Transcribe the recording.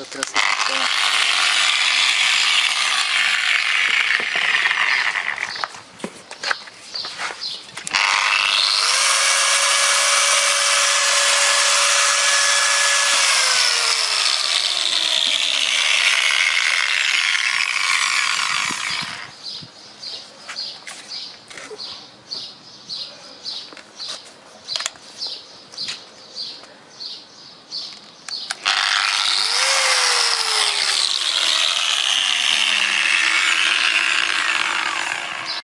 da transição.